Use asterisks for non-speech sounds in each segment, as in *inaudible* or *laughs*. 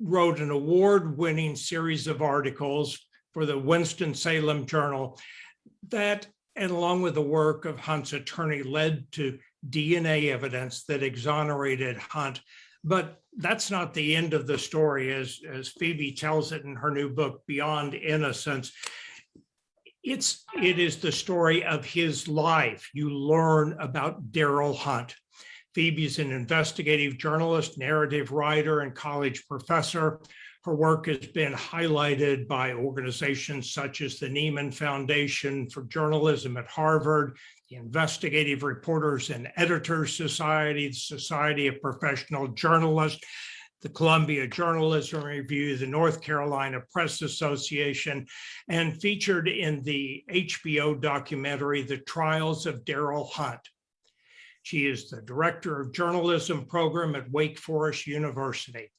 wrote an award-winning series of articles for the Winston-Salem Journal that, and along with the work of Hunt's attorney, led to DNA evidence that exonerated Hunt. But that's not the end of the story, as, as Phoebe tells it in her new book, Beyond Innocence. It's, it is the story of his life. You learn about Darryl Hunt. Phoebe's an investigative journalist, narrative writer, and college professor. Her work has been highlighted by organizations such as the Nieman Foundation for Journalism at Harvard, the Investigative Reporters and Editors Society, the Society of Professional Journalists, the Columbia Journalism Review, the North Carolina Press Association, and featured in the HBO documentary, The Trials of Darryl Hunt. She is the Director of Journalism Program at Wake Forest University.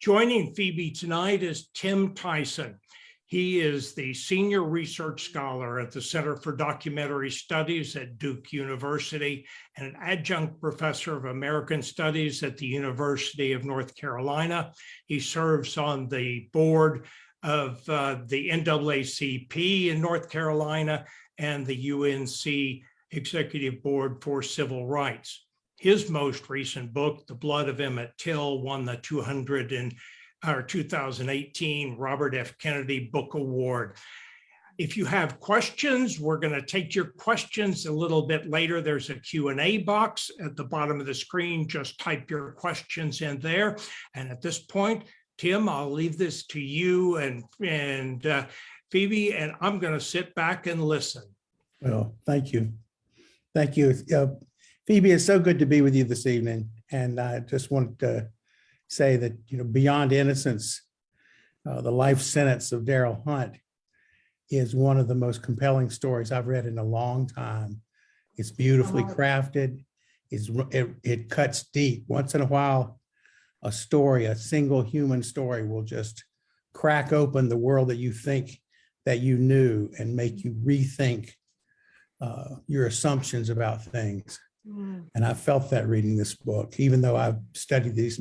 Joining Phoebe tonight is Tim Tyson. He is the Senior Research Scholar at the Center for Documentary Studies at Duke University and an Adjunct Professor of American Studies at the University of North Carolina. He serves on the board of uh, the NAACP in North Carolina and the UNC Executive Board for Civil Rights. His most recent book, The Blood of Emmett Till, won the 200 and our 2018 Robert F. Kennedy Book Award. If you have questions, we're going to take your questions a little bit later. There's a Q&A box at the bottom of the screen. Just type your questions in there. And at this point, Tim, I'll leave this to you and, and uh, Phoebe, and I'm going to sit back and listen. Well, thank you. Thank you. Uh, Phoebe, it's so good to be with you this evening. And I just want to say that, you know, Beyond Innocence, uh, the life sentence of Darryl Hunt is one of the most compelling stories I've read in a long time. It's beautifully crafted. It's, it, it cuts deep. Once in a while, a story, a single human story will just crack open the world that you think that you knew and make you rethink uh, your assumptions about things. Mm, And I felt that reading this book, even though I've studied these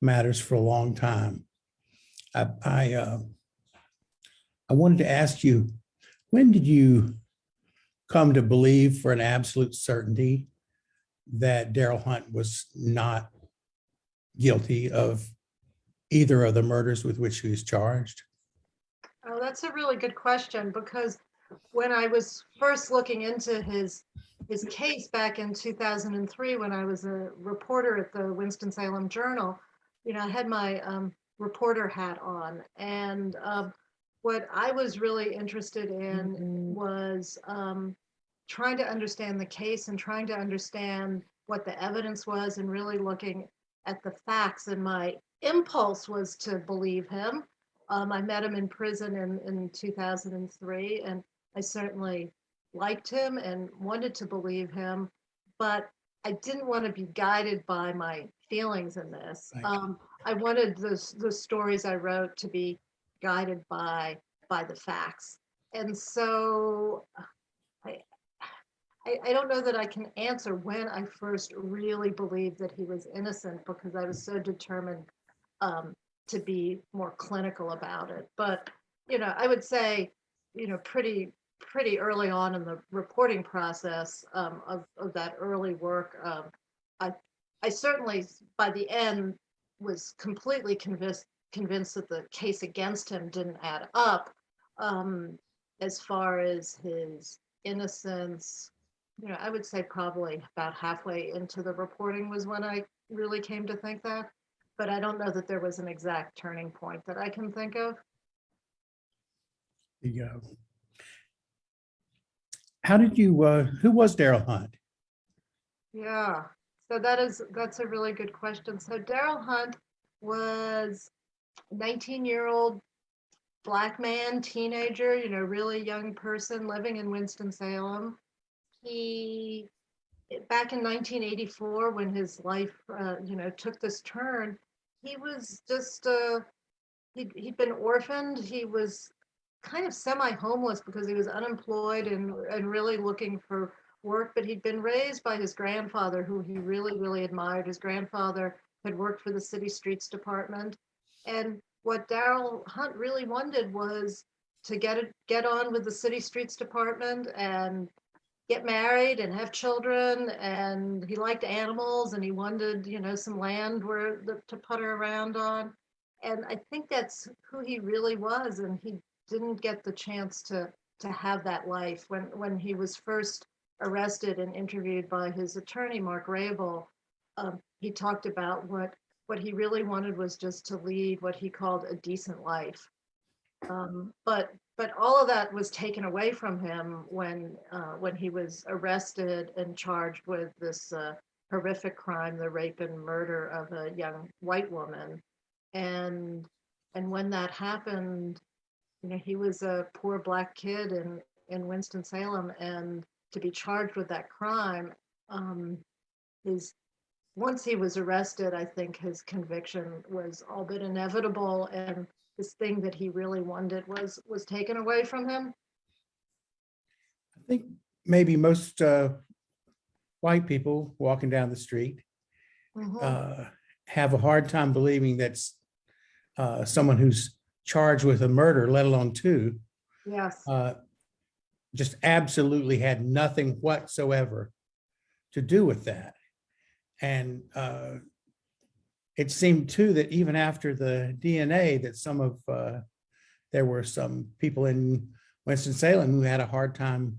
matters for a long time. I, I, uh, I wanted to ask you, when did you come to believe for an absolute certainty that Darryl Hunt was not guilty of either of the murders with which he was charged? Oh, that's a really good question because when I was first looking into his his case back in 2003, when I was a reporter at the Winston-Salem Journal, you know, I had my um, reporter hat on. And um, what I was really interested in was um, trying to understand the case and trying to understand what the evidence was and really looking at the facts. And my impulse was to believe him. Um, I met him in prison in, in 2003, and I certainly liked him and wanted to believe him, but I didn't want to be guided by my feelings in this. Um, I wanted the, the stories I wrote to be guided by by the facts. And so I, I, I don't know that I can answer when I first really believed that he was innocent because I was so determined um, to be more clinical about it. But, you know, I would say, you know, pretty, pretty early on in the reporting process um, of, of that early work, um, I, I certainly, by the end, was completely convinced, convinced that the case against him didn't add up. Um, as far as his innocence, you know, I would say probably about halfway into the reporting was when I really came to think that but I don't know that there was an exact turning point that I can think of. Uh, How did you, uh, who was Darryl Hunt? Yeah, so that is, that's a really good question. So Darryl Hunt was 19-year-old black man, teenager, you know, really young person living in Winston-Salem. He, back in 1984, when his life, uh, you know, took this turn, he was just, uh, he'd, he'd been orphaned. He was kind of semi-homeless because he was unemployed and, and really looking for work, but he'd been raised by his grandfather, who he really, really admired. His grandfather had worked for the city streets department. And what Darryl Hunt really wanted was to get get on with the city streets department and get married and have children. And he liked animals and he wanted, you know, some land where the- to putter around on. And I think that's who he really was. And he didn't get the chance to to have that life when when he was first arrested and interviewed by his attorney Mark Rabil. Um, he talked about what what he really wanted was just to lead what he called a decent life. Um, but but all of that was taken away from him when uh, when he was arrested and charged with this uh, horrific crime, the rape and murder of a young white woman. And and when that happened, you know, he was a poor black kid in in Winston Salem, and to be charged with that crime, um, his once he was arrested, I think his conviction was all but inevitable, and this thing that he really wanted was was taken away from him. I think maybe most uh, white people walking down the street Mhm. uh, have a hard time believing that's uh, someone who's charged with a murder, let alone two, Yes, uh, just absolutely had nothing whatsoever to do with that. And uh, it seemed too that even after the DNA, that some of, uh, there were some people in Winston-Salem who had a hard time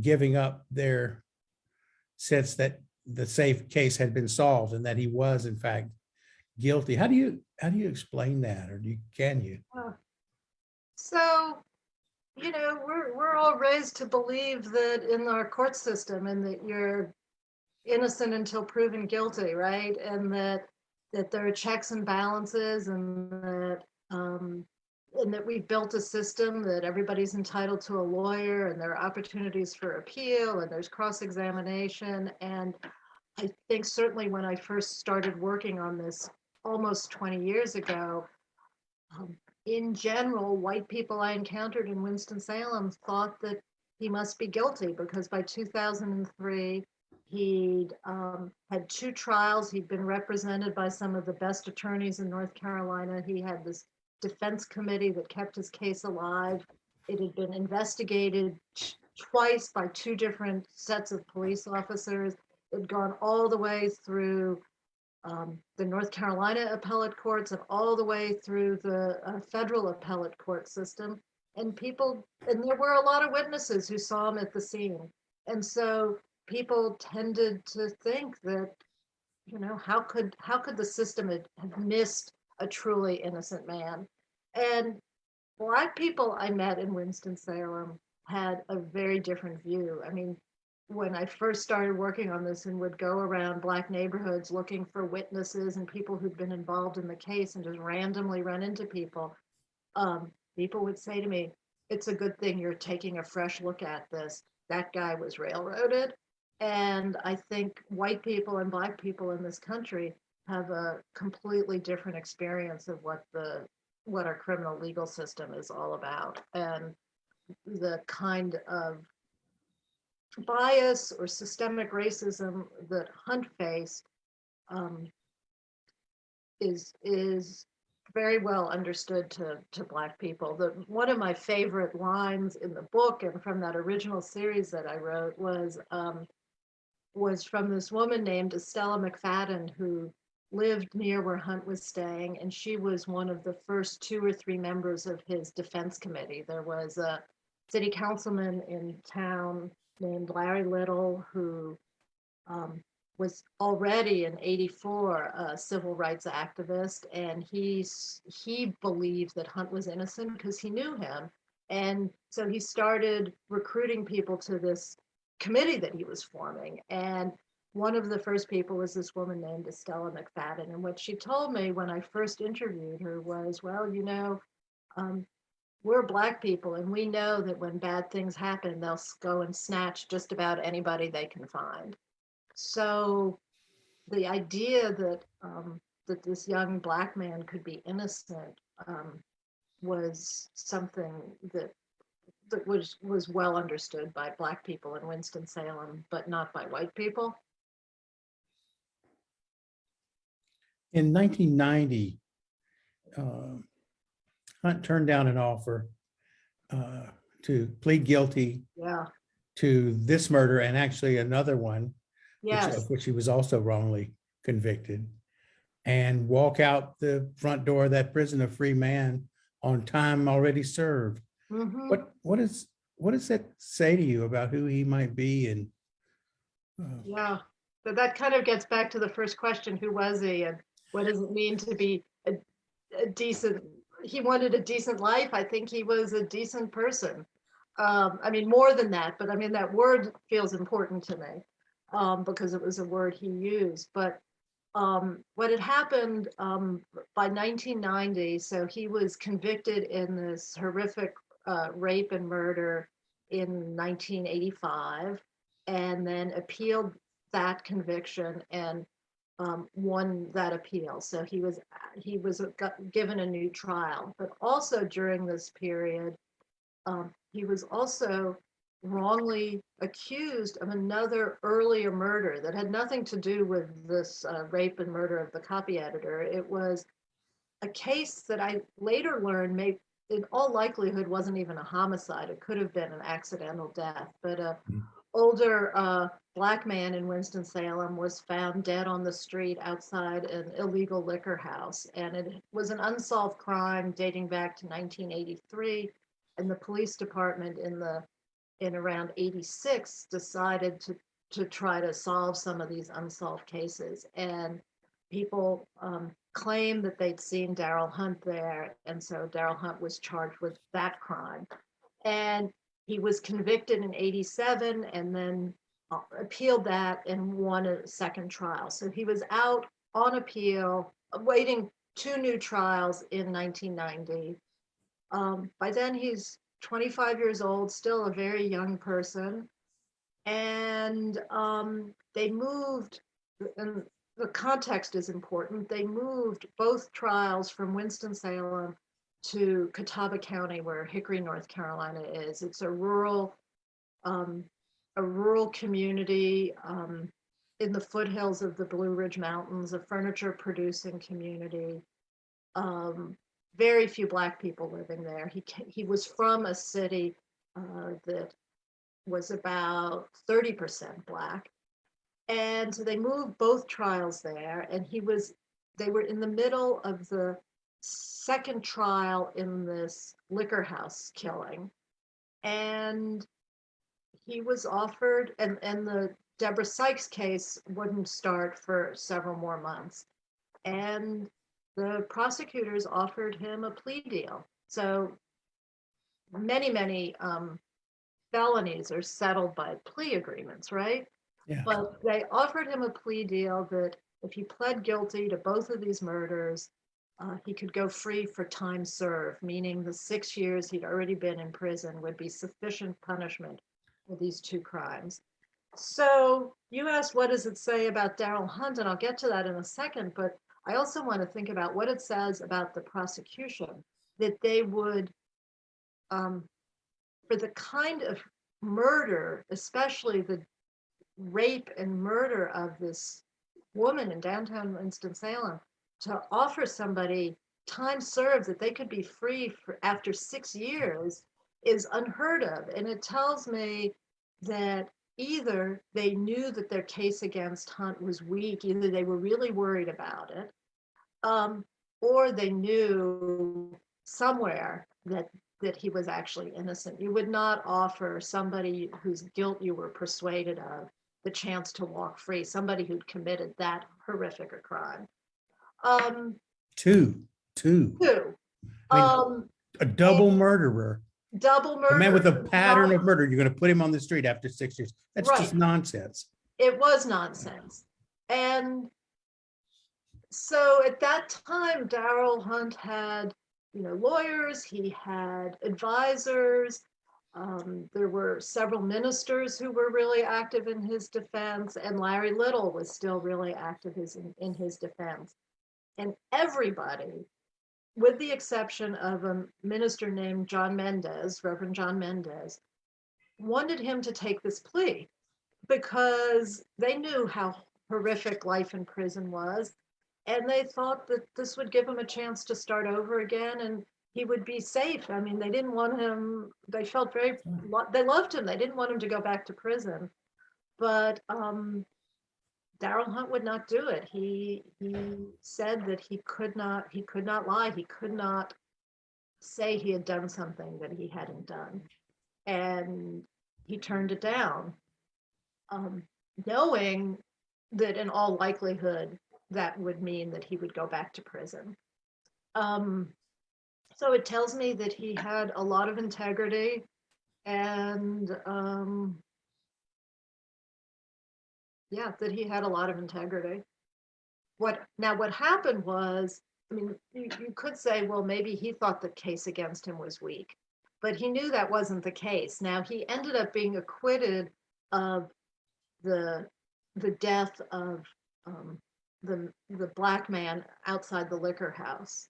giving up their sense that the safe case had been solved and that he was in fact guilty. How do you, how do you explain that? Or do you, can you? so you know we're we're all raised to believe that in our court system and that you're innocent until proven guilty, right? And that that there are checks and balances and that um and that we've built a system that everybody's entitled to a lawyer and there are opportunities for appeal and there's cross-examination. And I think certainly when I first started working on this almost 20 years ago, um, in general, white people I encountered in Winston-Salem thought that he must be guilty because by 2003, he'd um, had two trials. He'd been represented by some of the best attorneys in North Carolina. He had this defense committee that kept his case alive. It had been investigated twice by two different sets of police officers. It had gone all the way through um, the North Carolina appellate courts and all the way through the uh, federal appellate court system. And people, and there were a lot of witnesses who saw him at the scene. And so people tended to think that, you know, how could how could the system have missed a truly innocent man? And black people I met in Winston Salem had a very different view. I mean, when I first started working on this and would go around black neighborhoods looking for witnesses and people who'd been involved in the case and just randomly run into people, um, people would say to me, it's a good thing you're taking a fresh look at this. That guy was railroaded. And I think white people and black people in this country have a completely different experience of what the what our criminal legal system is all about and the kind of bias or systemic racism that Hunt faced um, is is very well understood to to black people. The one of my favorite lines in the book and from that original series that I wrote was um, was from this woman named Estella McFadden who lived near where Hunt was staying, and she was one of the first two or three members of his defense committee. There was a city councilman in town named Larry Little, who um, was already in 84 a civil rights activist. And he's, he believed that Hunt was innocent because he knew him. And so he started recruiting people to this committee that he was forming. And one of the first people was this woman named Estella McFadden. And what she told me when I first interviewed her was, well, you know, um, we're black people and we know that when bad things happen, they'll go and snatch just about anybody they can find. So the idea that um, that this young black man could be innocent um, was something that that was was well understood by black people in Winston Salem, but not by white people. In 1990, uh, Hunt turned down an offer uh, to plead guilty Yeah, to this murder and actually another one, which- of which he was also wrongly convicted, and walk out the front door of that prison a free man on time already served. mhm. What, what is, what does that say to you about who he might be and? uh, Yeah, but that kind of gets back to the first question, who was he and what does it mean to be a, a decent, he wanted a decent life. I think he was a decent person. Um, I mean, more than that, but I mean, that word feels important to me um, because it was a word he used. But um, what had happened um, by 1990, so he was convicted in this horrific uh, rape and murder in 1985 and then appealed that conviction and um, won that appeal. So he was he was given a new trial. But also during this period, um, he was also wrongly accused of another earlier murder that had nothing to do with this uh, rape and murder of the copy editor. It was a case that I later learned may in all likelihood wasn't even a homicide. It could have been an accidental death, but a Hmm. Older uh, black man in Winston-Salem was found dead on the street outside an illegal liquor house. And it was an unsolved crime dating back to 1983. And the police department in the in around 86 decided to to try to solve some of these unsolved cases. And people um, claimed that they'd seen Darryl Hunt there. And so Darryl Hunt was charged with that crime. And he was convicted in 87 and then uh, appealed that and won a second trial. So he was out on appeal, awaiting two new trials in 1990. Um, by then, he's 25 years old, still a very young person. And um, they moved, and the context is important. They moved both trials from Winston-Salem to Catawba County, where Hickory, North Carolina is. It's a rural, um, a rural community um, in the foothills of the Blue Ridge Mountains, a furniture producing community. Um, very few black people living there. He he was from a city uh, that was about 30% black. And so they moved both trials there and he was they were in the middle of the second trial in this liquor house killing. And he was offered and and the Deborah Sykes case wouldn't start for several more months. And the prosecutors offered him a plea deal. So many, many um, felonies are settled by plea agreements, right? Yeah. But they offered him a plea deal that if he pled guilty to both of these murders, uh, he could go free for time served, meaning the six years he'd already been in prison would be sufficient punishment for these two crimes. So you asked, what does it say about Darryl Hunt? And I'll get to that in a second, but I also want to think about what it says about the prosecution, that they would, um, for the kind of murder, especially the rape and murder of this woman in downtown Winston-Salem, to offer somebody time served that they could be free for after six years is unheard of. And it tells me that either they knew that their case against Hunt was weak, either they were really worried about it, um, or they knew somewhere that that he was actually innocent. You would not offer somebody whose guilt you were persuaded of the chance to walk free, somebody who'd committed that horrific a crime. Um, Two, two, two, I mean, um, a double murderer, double murder. a man with a pattern of murder. You're going to put him on the street after six years. That's just nonsense. it was nonsense. And so at that time, Darryl Hunt had, you know, lawyers, he had advisors. Um, there were several ministers who were really active in his defense, and Larry Little was still really active in, in his defense. And everybody, with the exception of a minister named John Mendez, Reverend John Mendez, wanted him to take this plea because they knew how horrific life in prison was. And they thought that this would give him a chance to start over again and he would be safe. I mean, they didn't want him, they felt very, they loved him. They didn't want him to go back to prison. But um, Darryl Hunt would not do it. He, he said that he could not, he could not lie. He could not say he had done something that he hadn't done. And he turned it down, um, knowing that in all likelihood, that would mean that he would go back to prison. Um, so it tells me that he had a lot of integrity and um, yeah, that he had a lot of integrity. What now? What happened was, I mean, you, you could say, well, maybe he thought the case against him was weak, but he knew that wasn't the case. Now he ended up being acquitted of the the death of um, the the black man outside the liquor house,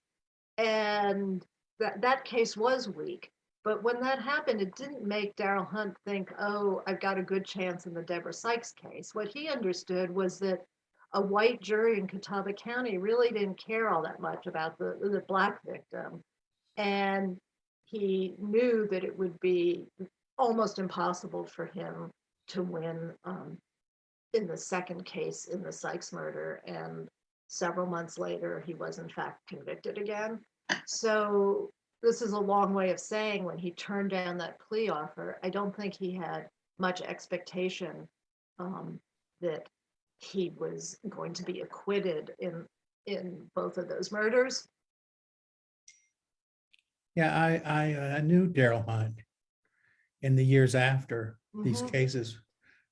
and that that case was weak. But when that happened, it didn't make Darryl Hunt think, "Oh, I've got a good chance in the Deborah Sykes case." What he understood was that a white jury in Catawba County really didn't care all that much about the the black victim, and he knew that it would be almost impossible for him to win um, in the second case in the Sykes murder. And several months later, he was in fact convicted again. So this is a long way of saying when he turned down that plea offer, I don't think he had much expectation um, that he was going to be acquitted in in both of those murders. Yeah, I, I, uh, knew Darryl Hunt in the years after these Mhm. cases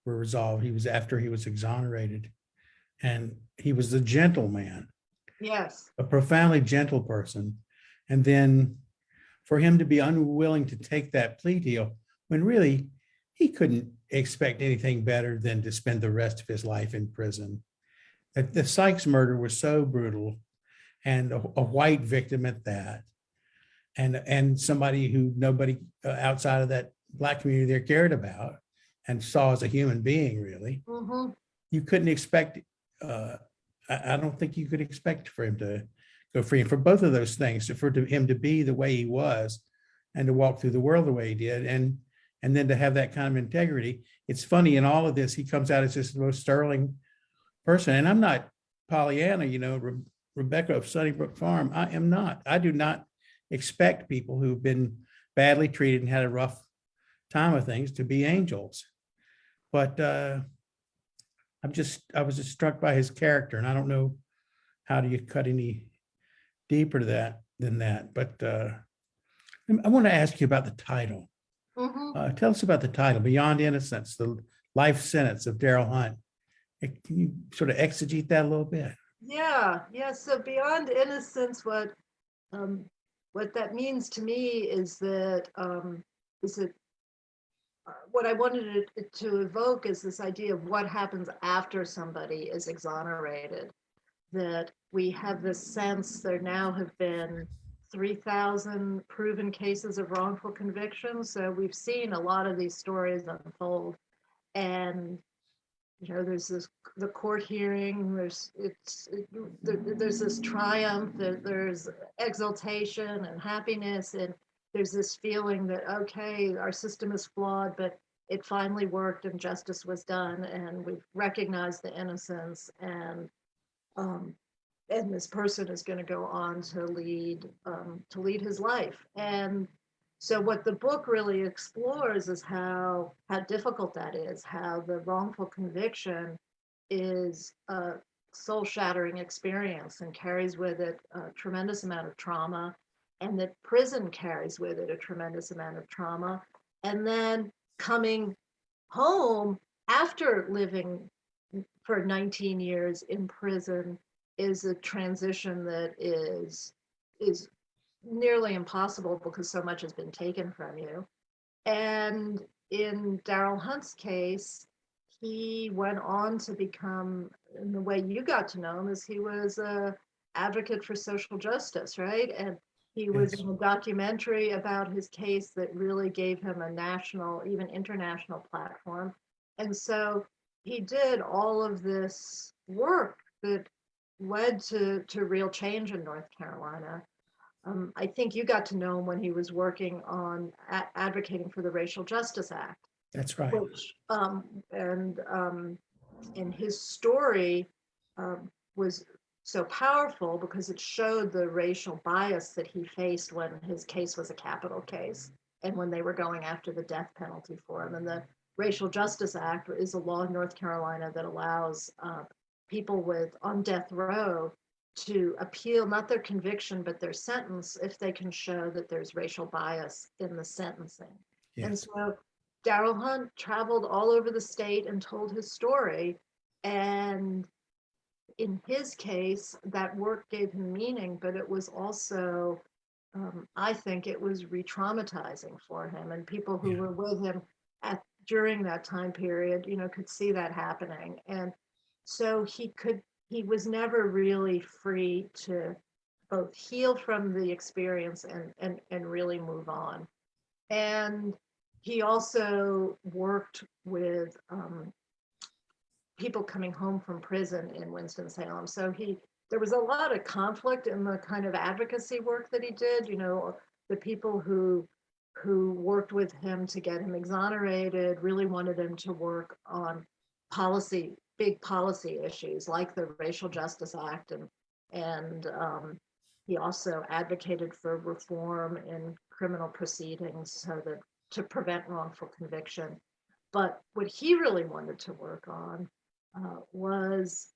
were resolved. He was after he was exonerated. And he was a gentleman, Yes. a profoundly gentle person. And then for him to be unwilling to take that plea deal, when really he couldn't expect anything better than to spend the rest of his life in prison. That the Sykes murder was so brutal and a, a white victim at that. And, and somebody who nobody uh, outside of that black community there cared about and saw as a human being, really. Mhm. You couldn't expect, uh, I, I don't think you could expect for him to go free. And for both of those things, for him to be the way he was and to walk through the world the way he did and, and then to have that kind of integrity. It's funny in all of this, he comes out as just the most sterling person. And I'm not Pollyanna, you know, Re- Rebecca of Sunnybrook Farm. I am not. I do not expect people who've been badly treated and had a rough time of things to be angels. But uh, I'm just, I was just struck by his character and I don't know how do you cut any deeper to that than that, but uh, I want to ask you about the title. Mhm. Uh, Tell us about the title, Beyond Innocence, the life sentence of Darryl Hunt. Can you sort of exegete that a little bit? Yeah, yeah. So beyond innocence, what um, what that means to me is that um, is it uh, what I wanted it to evoke is this idea of what happens after somebody is exonerated. That we have this sense there now have been 3,000 proven cases of wrongful conviction. So we've seen a lot of these stories unfold. And you know, there's this the court hearing. There's it's it, there, there's this triumph. There, there's exultation and happiness, and there's this feeling that okay, our system is flawed, but it finally worked and justice was done, and we've recognized the innocence, and um, and this person is going to go on to lead um, to lead his life, and so what the book really explores is how how difficult that is, how the wrongful conviction is a soul-shattering experience and carries with it a tremendous amount of trauma, and that prison carries with it a tremendous amount of trauma. And then coming home after living for 19 years in prison is a transition that is is nearly impossible because so much has been taken from you. And in Darryl Hunt's case, he went on to become, in the way you got to know him, is he was a advocate for social justice, right? And he was Yes. in a documentary about his case that really gave him a national, even international platform. And so he did all of this work that led to, to real change in North Carolina. Um, I think you got to know him when he was working on advocating for the Racial Justice Act That's right. which, um, and, um, and his story, um, was so powerful because it showed the racial bias that he faced when his case was a capital case and when they were going after the death penalty for him. And the Racial Justice Act is a law in North Carolina that allows, uh, people with, on death row to appeal, not their conviction, but their sentence if they can show that there's racial bias in the sentencing. And so Darryl Hunt traveled all over the state and told his story. And in his case, that work gave him meaning, but it was also, um, I think it was re-traumatizing for him and people who Yeah. were with him at, during that time period, you know, could see that happening. And so he could, he was never really free to both heal from the experience and, and, and really move on. And he also worked with um, people coming home from prison in Winston-Salem. So he, there was a lot of conflict in the kind of advocacy work that he did, you know, the people who who worked with him to get him exonerated really wanted him to work on policy, big policy issues like the Racial Justice Act and and um, he also advocated for reform in criminal proceedings so that to prevent wrongful conviction. But what he really wanted to work on uh, was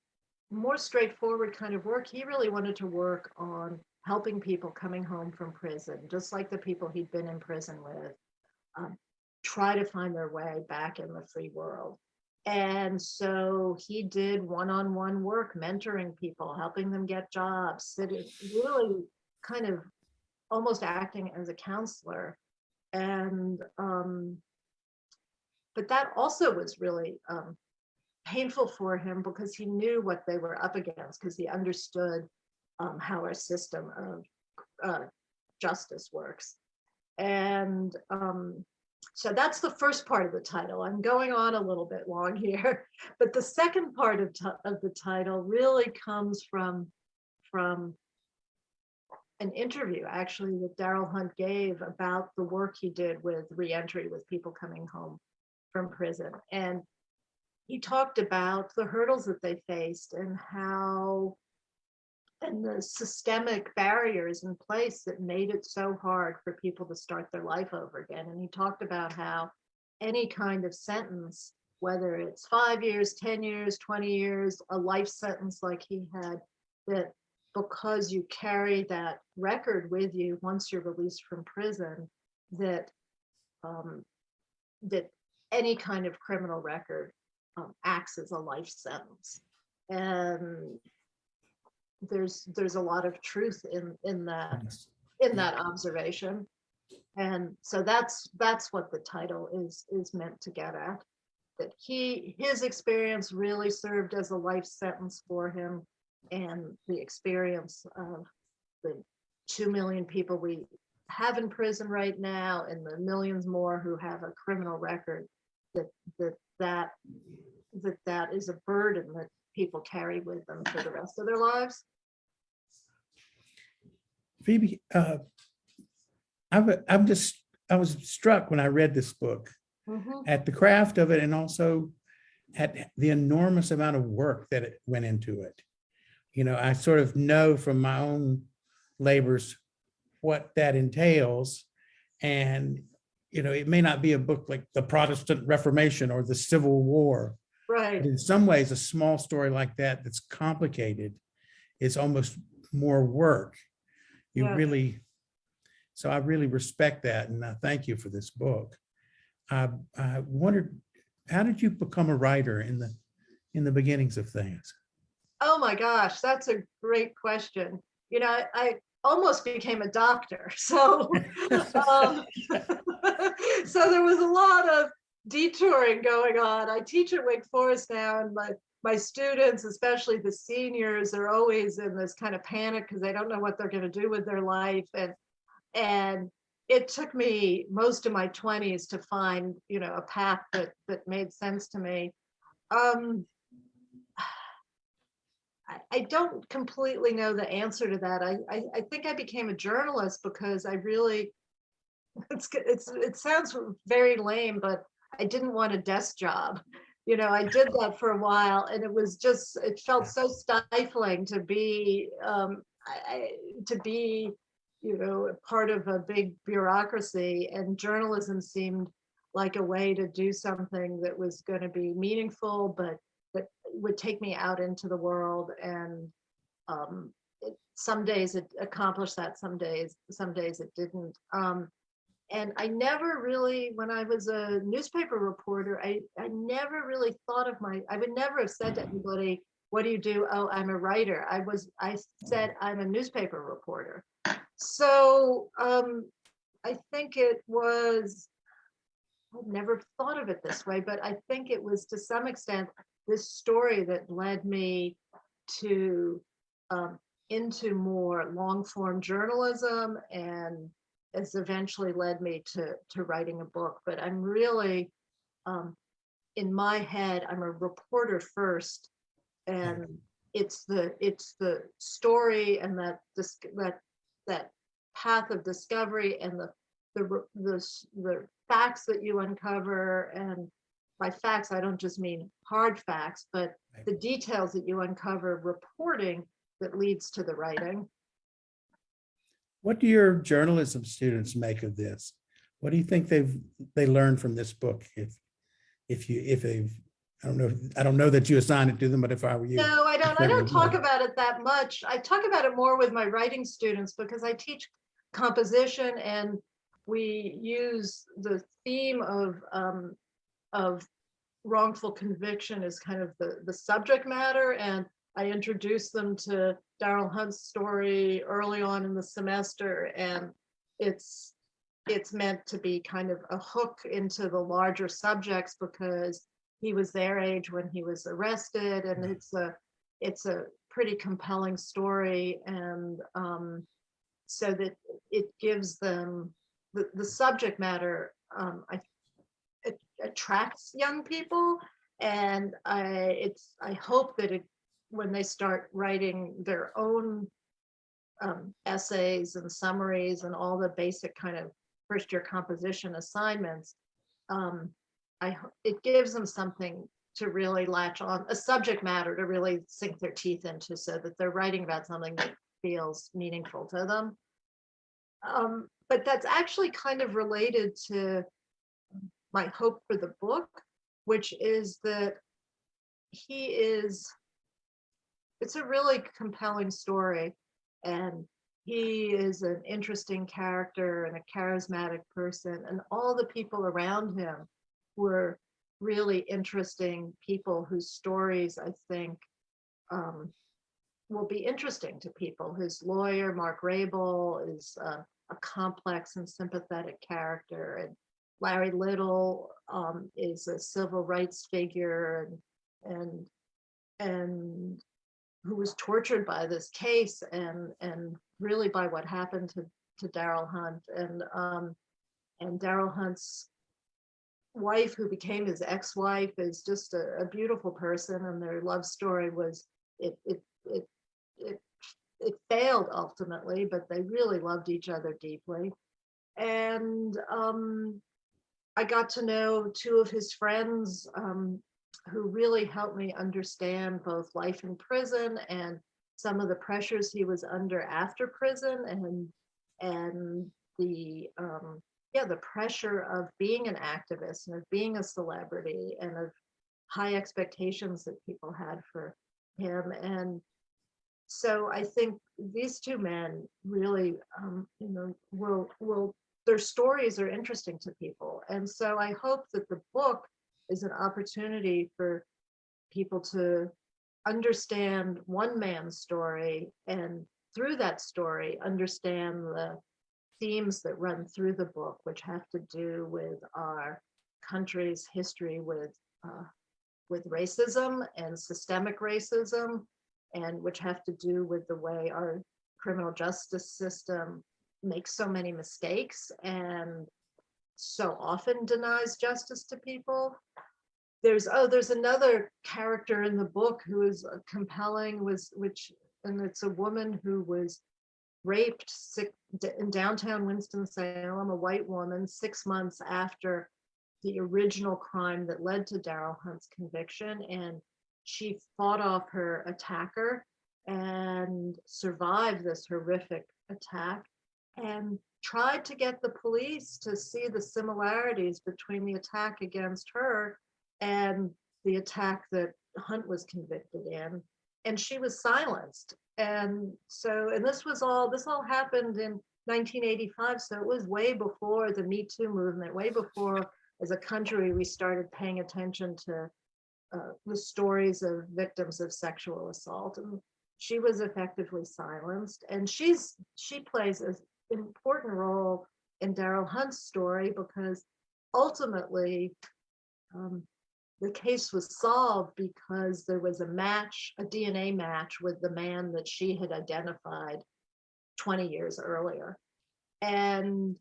more straightforward kind of work. He really wanted to work on helping people coming home from prison, just like the people he'd been in prison with, um, try to find their way back in the free world. And so he did one-on-one work, mentoring people, helping them get jobs, sitting, really kind of almost acting as a counselor. And, um, but that also was really um, painful for him because he knew what they were up against, because he understood um, how our system of uh, justice works. And um, so that's the first part of the title. I'm going on a little bit long here, *laughs* but the second part of, of the title really comes from, from an interview actually that Darryl Hunt gave about the work he did with reentry with people coming home from prison. And he talked about the hurdles that they faced and how and the systemic barriers in place that made it so hard for people to start their life over again. And he talked about how any kind of sentence, whether it's five years, 10 years, 20 years, a life sentence like he had, that because you carry that record with you once you're released from prison, that um, that any kind of criminal record um, acts as a life sentence. And there's there's a lot of truth in in that in that observation. And so that's that's what the title is is meant to get at. That he his experience really served as a life sentence for him and the experience of the two million people we have in prison right now and the millions more who have a criminal record that that that that that is a burden that people carry with them for the rest of their lives. Phoebe, uh, I've, I'm just, I was struck when I read this book Mhm. at the craft of it and also at the enormous amount of work that it went into it. You know, I sort of know from my own labors what that entails. And, you know, it may not be a book like the Protestant Reformation or the Civil War, Right. in some ways, a small story like that that's complicated is almost more work. You Yeah. really, so I really respect that and I thank you for this book. I, I wondered, how did you become a writer in the, in the beginnings of things? Oh my gosh, that's a great question. You know, I, I almost became a doctor, *laughs* so *laughs* um, *laughs* so there was a lot of detouring going on. I teach at Wake Forest now, and my my students, especially the seniors, are always in this kind of panic because they don't know what they're going to do with their life, and and it took me most of my 20s to find you know a path that that made sense to me. Um, I, don't completely know the answer to that. I, I, I think I became a journalist because I really, *laughs* it's, it's, it sounds very lame, but I didn't want a desk job. You know, I did that for a while and it was just, it felt so stifling to be, um, I, to be, you know, part of a big bureaucracy and journalism seemed like a way to do something that was going to be meaningful, but that would take me out into the world and um, it, some days it accomplished that, some days, some days it didn't. Um, and I never really, when I was a newspaper reporter, I, I never really thought of my, I would never have said to anybody, what do you do? Oh, I'm a writer. I was, I said, I'm a newspaper reporter. So um, I think it was, I've never thought of it this way, but I think it was to some extent this story that led me to um, into more long form journalism and has eventually led me to to writing a book. But I'm really um, in my head, I'm a reporter first, and it's the it's the story and that this that that path of discovery and the the the the facts that you uncover and by facts I don't just mean hard facts but the details that you uncover reporting that leads to the writing What do your journalism students make of this? What do you think they've, they learned from this book? If, if you, if they've, I don't know, I don't know that you assign it to them, but if I were you. no I don't I don't talk mind. about it that much I talk about it more with my writing students because I teach composition and we use the theme of um, of wrongful conviction as kind of the the subject matter and I introduced them to Darryl Hunt's story early on in the semester and it's it's meant to be kind of a hook into the larger subjects because he was their age when he was arrested and it's a it's a pretty compelling story and um so that it gives them the the subject matter um I it attracts young people and I it's I hope that it when they start writing their own um, essays and summaries and all the basic kind of first year composition assignments um, I it gives them something to really latch on a subject matter to really sink their teeth into so that they're writing about something that feels meaningful to them. Um, but that's actually kind of related to my hope for the book, which is that he is, it's a really compelling story. And he is an interesting character and a charismatic person, and all the people around him were really interesting people whose stories I think um, will be interesting to people. His lawyer, Mark Rabil, is uh, a complex and sympathetic character, and Larry Little um, is a civil rights figure and and and who was tortured by this case and and really by what happened to to Darryl Hunt. And um, and Darryl Hunt's wife who became his ex-wife is just a, a beautiful person and their love story was it it it it it failed ultimately but they really loved each other deeply. And um I got to know two of his friends um, who really helped me understand both life in prison and some of the pressures he was under after prison and and the um, yeah the pressure of being an activist and of being a celebrity and of high expectations that people had for him and so I think these two men really um, you know will will their stories are interesting to people. And so I hope that the book is an opportunity for people to understand one man's story and through that story, understand the themes that run through the book, which have to do with our country's history with uh, with racism and systemic racism, and which have to do with the way our criminal justice system makes so many mistakes and so often denies justice to people. there's, oh, there's another character in the book who is compelling was, which, and it's a woman who was raped sick in downtown Winston-Salem, a white woman, six months after the original crime that led to Darryl Hunt's conviction. And she fought off her attacker and survived this horrific attack and tried to get the police to see the similarities between the attack against her and the attack that Hunt was convicted in. And she was silenced. And so, and this was all, this all happened in 1985. So it was way before the Me Too movement, way before as a country, we started paying attention to uh, the stories of victims of sexual assault. And she was effectively silenced. And she's she plays an important role in Darryl Hunt's story because ultimately um, the case was solved because there was a match, a DNA match with the man that she had identified 20 years earlier. And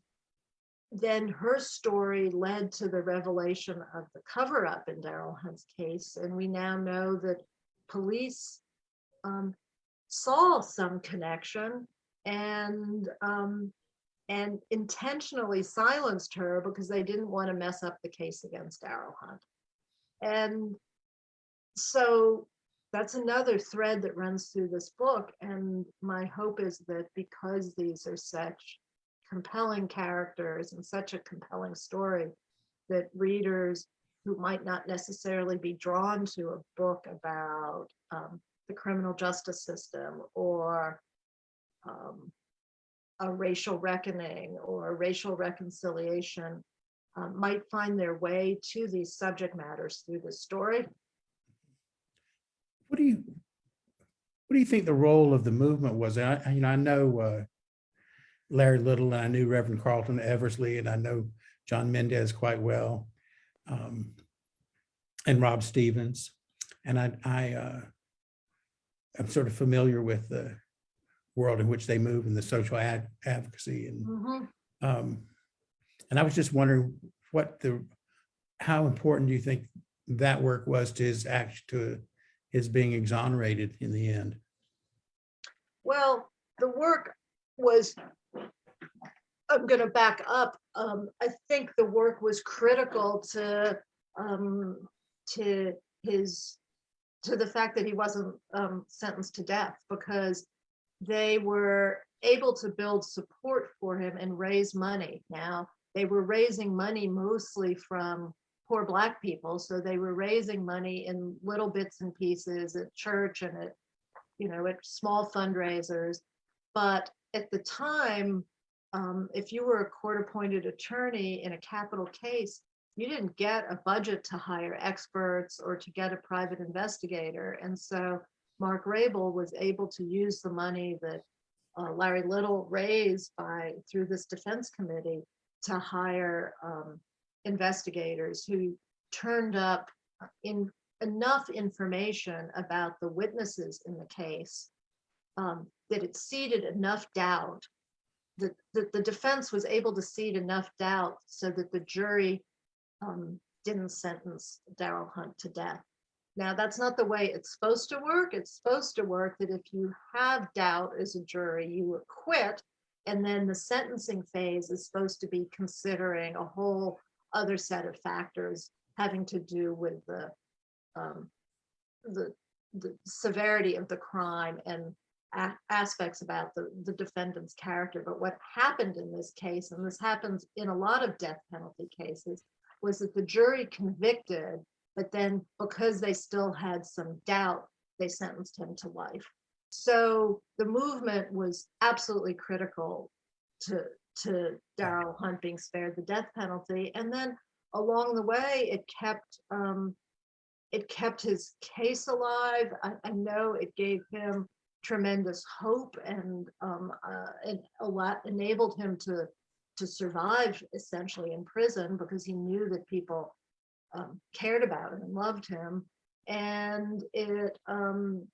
then her story led to the revelation of the cover up in Darryl Hunt's case. And we now know that police um, saw some connection and um, and intentionally silenced her because they didn't want to mess up the case against Darryl Hunt. And so that's another thread that runs through this book. And my hope is that because these are such compelling characters and such a compelling story, that readers who might not necessarily be drawn to a book about um, the criminal justice system or um, a racial reckoning or racial reconciliation um, might find their way to these subject matters through the story. What do you, what do you think the role of the movement was? I, you know, I know uh, Larry Little, and I knew Reverend Carlton Eversley, and I know John Mendez quite well. um, And Rob Stevens. And I, I, uh, I'm sort of familiar with the world in which they move and the social ad advocacy and Mhm. um, and I was just wondering what the, how important do you think that work was to his act to his being exonerated in the end? Well, the work was, I'm going to back up. Um, I think the work was critical to, um, to his, to the fact that he wasn't, um, sentenced to death because they were able to build support for him and raise money. Now, they were raising money mostly from poor black people. So they were raising money in little bits and pieces at church and at, you know, at small fundraisers. But at the time, um, if you were a court-appointed attorney in a capital case, you didn't get a budget to hire experts or to get a private investigator. And so Mark Rabil was able to use the money that uh, Larry Little raised by through this defense committee to hire um, investigators who turned up in enough information about the witnesses in the case um, that it seeded enough doubt that, that the defense was able to seed enough doubt so that the jury um, didn't sentence Darryl Hunt to death. Now, that's not the way it's supposed to work. It's supposed to work that if you have doubt as a jury, you acquit, and then the sentencing phase is supposed to be considering a whole other set of factors having to do with the um, the, the severity of the crime and aspects about the, the defendant's character. But what happened in this case, and this happens in a lot of death penalty cases, was that the jury convicted, but then because they still had some doubt, they sentenced him to life. So the movement was absolutely critical to, to Darryl Hunt being spared the death penalty. And then along the way, it kept, um, it kept his case alive. I, I know it gave him tremendous hope and, um, uh, lot enabled him to, to survive essentially in prison because he knew that people um, cared about him and loved him. And it, um,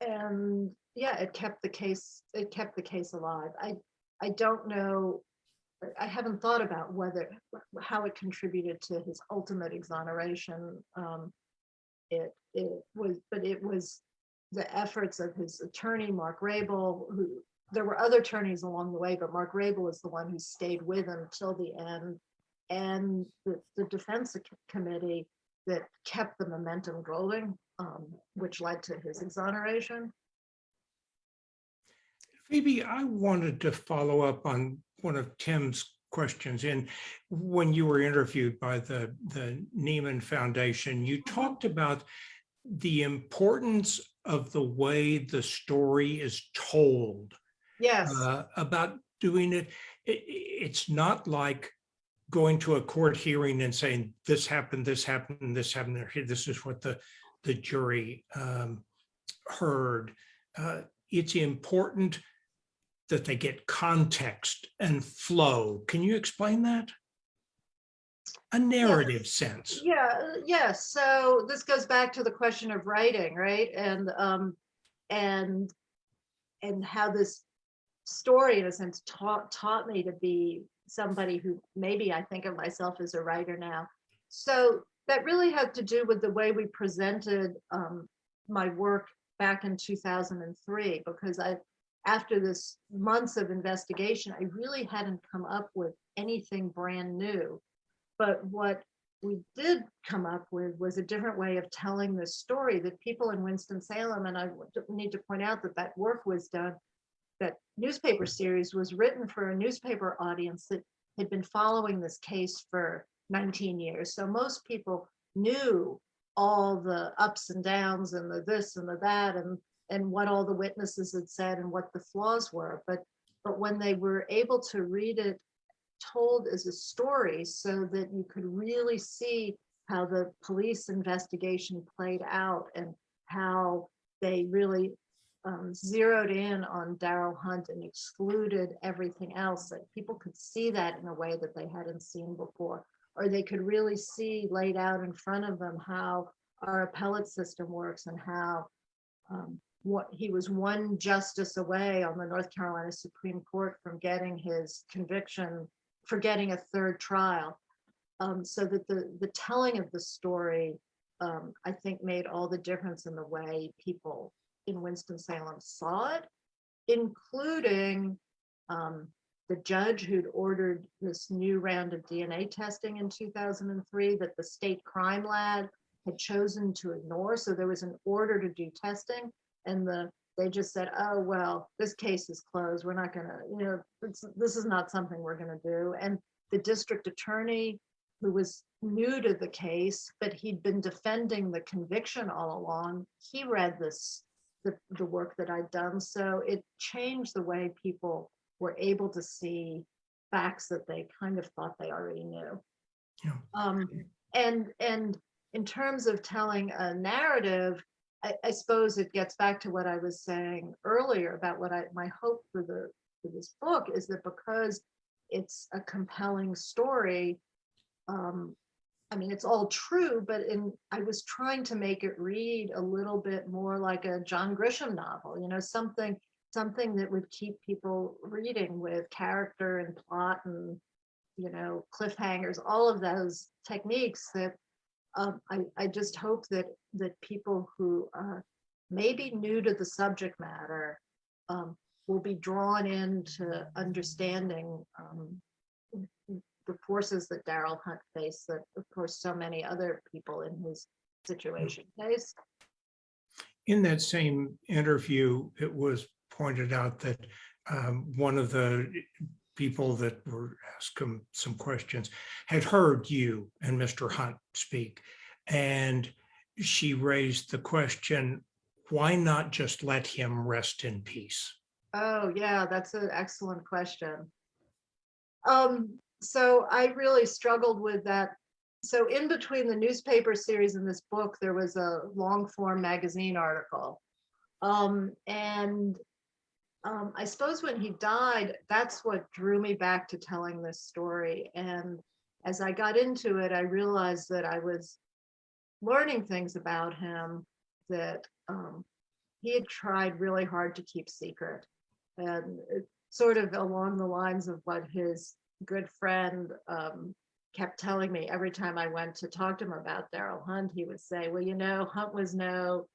and yeah, it kept the case, it kept the case alive. I, I don't know I- haven't thought about whether, how it contributed to his ultimate exoneration. Um, It, it was, but it was the efforts of his attorney, Mark Rabil, who, there were other attorneys along the way, but Mark Rabil is the one who stayed with him till the end. And the, the defense committee that kept the momentum going, um, which led to his exoneration. Phoebe, I wanted to follow up on one of Tim's questions. And when you were interviewed by the, the Nieman Foundation, you talked about the importance of the way the story is told, Yes, uh, about doing it. I- i- it's not like going to a court hearing and saying, this happened, this happened, this happened, this is what the, the jury um, heard. Uh, It's important that they get context and flow. Can you explain that? A narrative sense. yeah, yes. So this goes back to the question of writing, right? And, um, and, and how this story in a sense taught, taught me to be somebody who maybe I think of myself as a writer now. So that really had to do with the way we presented, um, my work back in two thousand and three, because I, after this months of investigation, I really hadn't come up with anything brand new. But what we did come up with was a different way of telling this story that people in Winston-Salem, and I need to point out that that work was done, that newspaper series was written for a newspaper audience that had been following this case for 19 years. So most people knew all the ups and downs and the this and the that and and what all the witnesses had said and what the flaws were. But but when they were able to read it told as a story so that you could really see how the police investigation played out and how they really um, zeroed in on Darryl Hunt and excluded everything else, that people could see that in a way that they hadn't seen before. Or they could really see laid out in front of them how our appellate system works and how um, what he was one justice away on the North Carolina Supreme Court from getting his conviction for getting a third trial. Um, so that the the telling of the story, um, I think, made all the difference in the way people in Winston-Salem saw it, including um, the judge who'd ordered this new round of DNA testing in 2003 that the state crime lab had chosen to ignore. So there was an order to do testing and the, they just said, oh, well, this case is closed. We're not gonna, you know, this is not something we're gonna do. And the district attorney who was new to the case, but he'd been defending the conviction all along, he read this, the, the work that I'd done. So it changed the way people were able to see facts that they kind of thought they already knew. Yeah. Um, and, and in terms of telling a narrative, I, I suppose it gets back to what I was saying earlier about what I, my hope for the, for this book is that because it's a compelling story, um, I mean, it's all true, but in, I was trying to make it read a little bit more like a John Grisham novel, you know, something, something that would keep people reading with character and plot and, you know, cliffhangers, all of those techniques that um, I, I just hope that, that people who are maybe new to the subject matter um, will be drawn into understanding um, the forces that Darryl Hunt faced that, of course, so many other people in his situation faced. In that same interview, it was pointed out that um, one of the people that were asked him some questions had heard you and Mr. Hunt speak. And she raised the question, why not just let him rest in peace? Oh, yeah, that's an excellent question. Um, so I really struggled with that. So in between the newspaper series and this book, there was a long form magazine article. Um, and um, I suppose when he died, that's what drew me back to telling this story. And as I got into it, I realized that I was learning things about him that um, he had tried really hard to keep secret. And sort of along the lines of what his good friend um, kept telling me every time I went to talk to him about Darryl Hunt, he would say, well, you know, Hunt was no,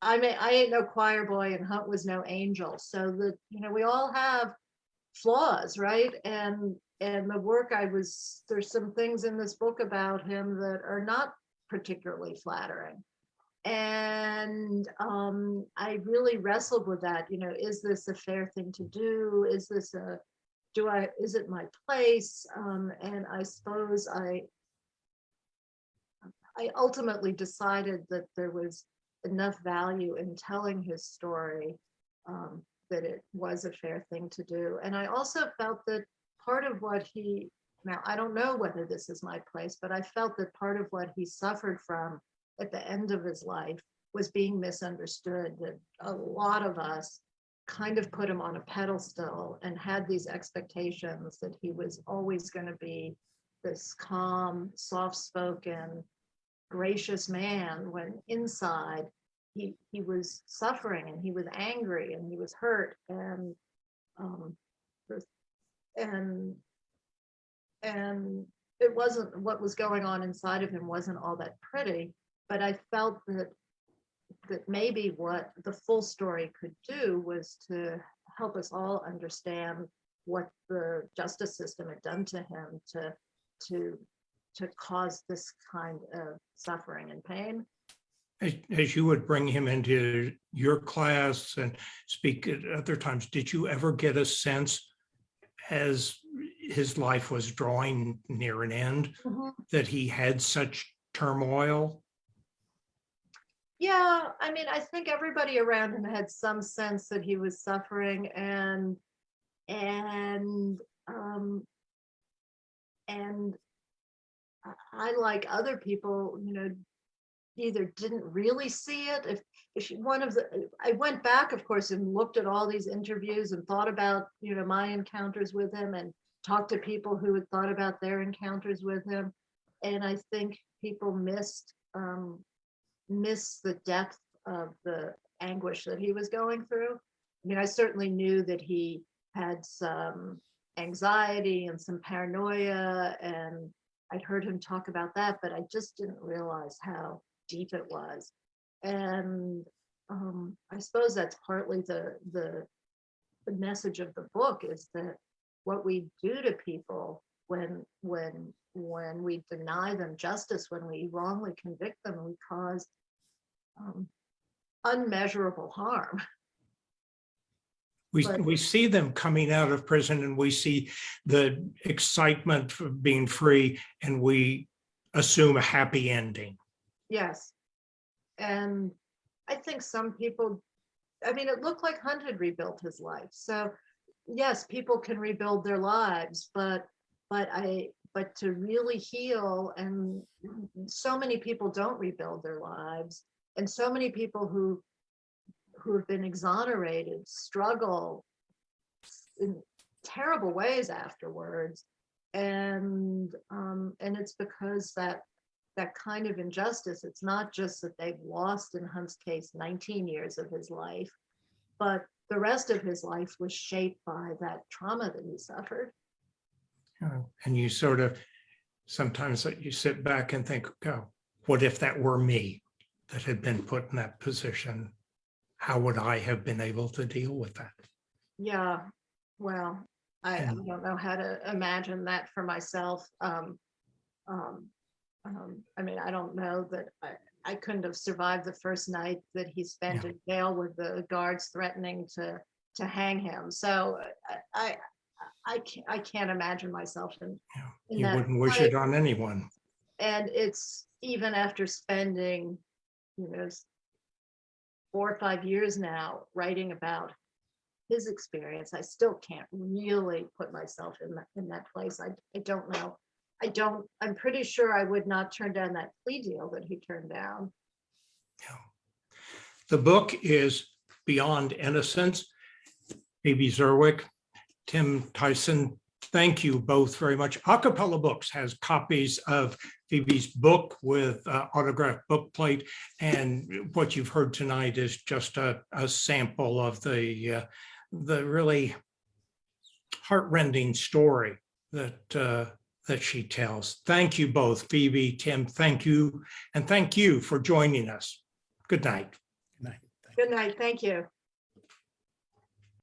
I mean, I ain't no choir boy and Hunt was no angel. So that, you know, we all have flaws, right? And, and the work I was, there's some things in this book about him that are not particularly flattering. And um, I really wrestled with that, you know, is this a fair thing to do? Is this a, do I, is it my place? Um, and I suppose I, I ultimately decided that there was enough value in telling his story um, that it was a fair thing to do. And I also felt that part of what he, now I don't know whether this is my place, but I felt that part of what he suffered from at the end of his life was being misunderstood, that a lot of us kind of put him on a pedestal and had these expectations that he was always going to be this calm, soft-spoken, gracious man when inside he he was suffering and he was angry and he was hurt and um and and it wasn't what was going on inside of him wasn't all that pretty but i felt that that maybe what the full story could do was to help us all understand what the justice system had done to him to to to cause this kind of suffering and pain. As, as you would bring him into your class and speak at other times, did you ever get a sense as his life was drawing near an end mm-hmm. that he had such turmoil? Yeah, I mean, I think everybody around him had some sense that he was suffering and and um and I, like other people, you know, either didn't really see it. If if one of the, I went back, of course, and looked at all these interviews and thought about, you know, my encounters with him and talked to people who had thought about their encounters with him. And I think people missed um, missed the depth of the anguish that he was going through. I mean, I certainly knew that he had some anxiety and some paranoia and I'd heard him talk about that, but I just didn't realize how deep it was. And um, I suppose that's partly the, the the message of the book is that what we do to people when when when we deny them justice, when we wrongly convict them, we cause um, unmeasurable harm. We, But- we see them coming out of prison and we see the excitement for being free and we assume a happy ending. Yes. And I think some people, I mean, it looked like Hunt had rebuilt his life. So yes, people can rebuild their lives, but, but I, but to really heal and so many people don't rebuild their lives. And so many people who, who have been exonerated struggle in terrible ways afterwards. And, um, and it's because that that kind of injustice. It's not just that they've lost in Hunt's case 19 years of his life, but the rest of his life was shaped by that trauma that he suffered. And you sort of, sometimes you sit back and think, oh, what if that were me that had been put in that position? How would I have been able to deal with that? Yeah, well, I, I don't know how to imagine that for myself. Um, um, um, I mean, I don't know that I, I couldn't have survived the first night that he spent Yeah. in jail with the guards threatening to to hang him. So I I I can't, I can't imagine myself in, You in You wouldn't wish it on anyone. And it's even after spending, you know, four or five years now writing about his experience, I still can't really put myself in that, in that place. I, I don't know. I don't, I'm pretty sure I would not turn down that plea deal that he turned down. The book is Beyond Innocence. Phoebe Zerwick, Tim Tyson, thank you both very much. Acapella Books has copies of Phoebe's book with uh, autographed book plate. And what you've heard tonight is just a, a sample of the, uh, the really heartrending story that, uh, that she tells. Thank you both, Phoebe, Tim, thank you, and thank you for joining us. Good night. Good night. Good night, thank you.